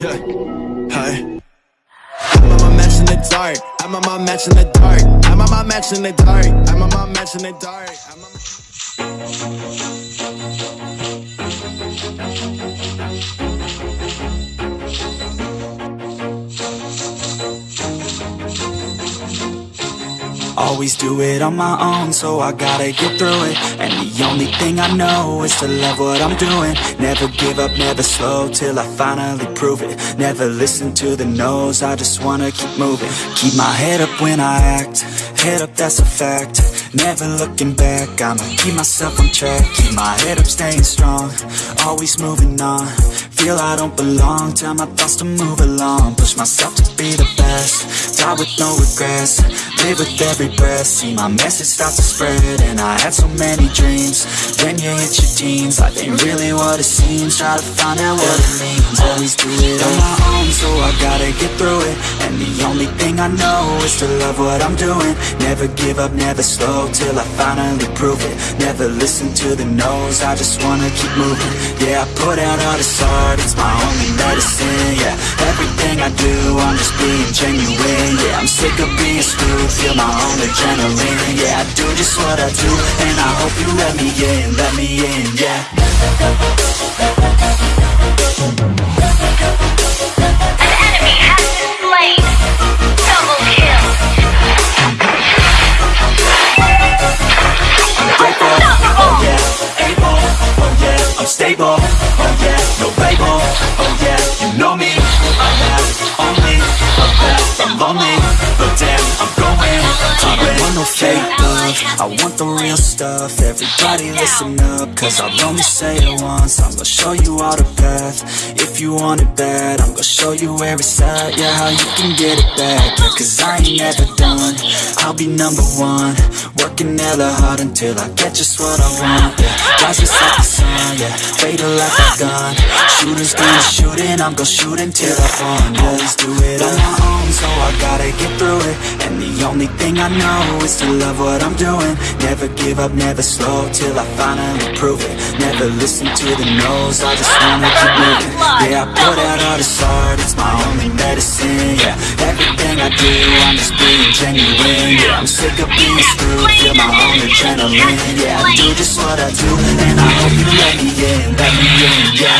Hi. I'm on my match in the dark. I'm on my match in the dark. I'm on my match in the dark. I'm on my match in the dark. I'm on my... Always do it on my own, so I gotta get through it. And the only thing I know is to love what I'm doing. Never give up, never slow, till I finally prove it. Never listen to the no's, I just wanna keep moving. Keep my head up when I act, head up that's a fact. Never looking back, I'ma keep myself on track. Keep my head up, staying strong, always moving on. Feel I don't belong, tell my thoughts to move along. Push myself to be the best, die with no regrets Live with every breath, see my message start to spread And I had so many dreams, when you hit your teens Life ain't really what it seems, try to find out what it means. Always do it on my own, so I gotta get through it. And the only thing I know is to love what I'm doing. Never give up, never slow, till I finally prove it. Never listen to the no's, I just wanna keep moving. Yeah, I put out all this art, it's my only medicine I do, I'm just being genuine. Yeah, I'm sick of being screwed, feel my own adrenaline. Yeah, I do just what I do, and I hope you let me in, let me in, yeah want the real stuff, everybody listen up, cause I'll only say it once, I'm gonna show you all the path, if you want it bad, I'm gonna show you where it's at, yeah, how you can get it back, yeah, cause I ain't never done, I'll be number one, working hella hard until I get just what I want, yeah, rise just like the sun, yeah, fatal like a gun, shooters gonna shoot and I'm gonna shoot until I fall, yeah, let's do it on my own, so I gotta get through it, and the only thing I know is to love what I'm doing, never give up, never slow, till I finally prove it, never listen to the no's, I just wanna keep moving, yeah, I put out all this art, it's my only medicine, yeah, everything I do, I'm just being genuine, yeah, I'm sick of being screwed, feel my own adrenaline, yeah, I do just what I do, and I hope you let me in, let me in, yeah.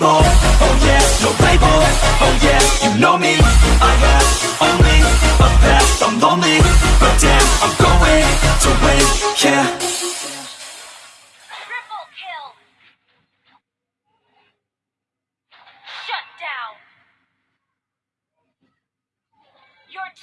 Yeah, oh yeah, no label, oh yeah, you know me, I have only a path, I'm lonely, but damn, I'm going to win, yeah.